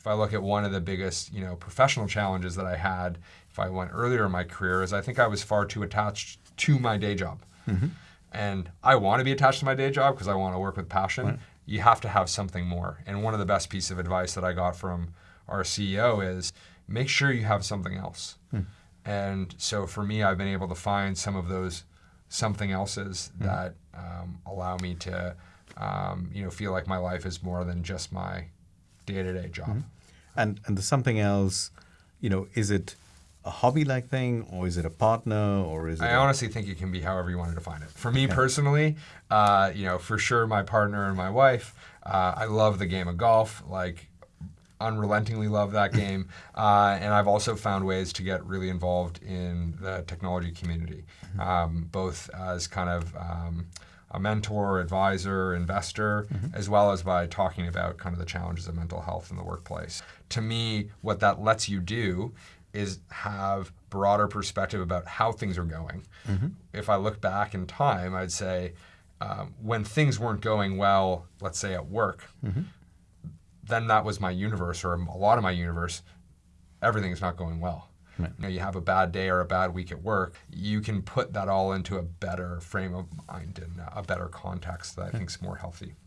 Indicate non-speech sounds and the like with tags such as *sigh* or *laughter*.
If I look at one of the biggest, you know, professional challenges that I had, if I went earlier in my career, is I think I was far too attached to my day job. Mm-hmm. And I want to be attached to my day job because I want to work with passion. Right. You have to have something more. And one of the best pieces of advice that I got from our CEO is make sure you have something else. Hmm. And so for me, I've been able to find some of those something else's Hmm. that um, allow me to, um, you know, feel like my life is more than just my day-to-day job. Mm-hmm. And and the something else, you know, is it a hobby like thing or is it a partner or is it I honestly think it can be however you want to define it. For me personally, uh, you know, for sure, my partner and my wife, uh, I love the game of golf. Like, unrelentingly love that *laughs* game. Uh, and I've also found ways to get really involved in the technology community, um, both as kind of um, a mentor, advisor, investor, mm-hmm. as well as by talking about kind of the challenges of mental health in the workplace. To me, what that lets you do is have broader perspective about how things are going. Mm-hmm. If I look back in time, I'd say um, when things weren't going well, let's say at work, mm-hmm. then that was my universe or a lot of my universe. Everything's not going well. Right. You know, you have a bad day or a bad week at work. You can put that all into a better frame of mind and a better context that I think is more healthy.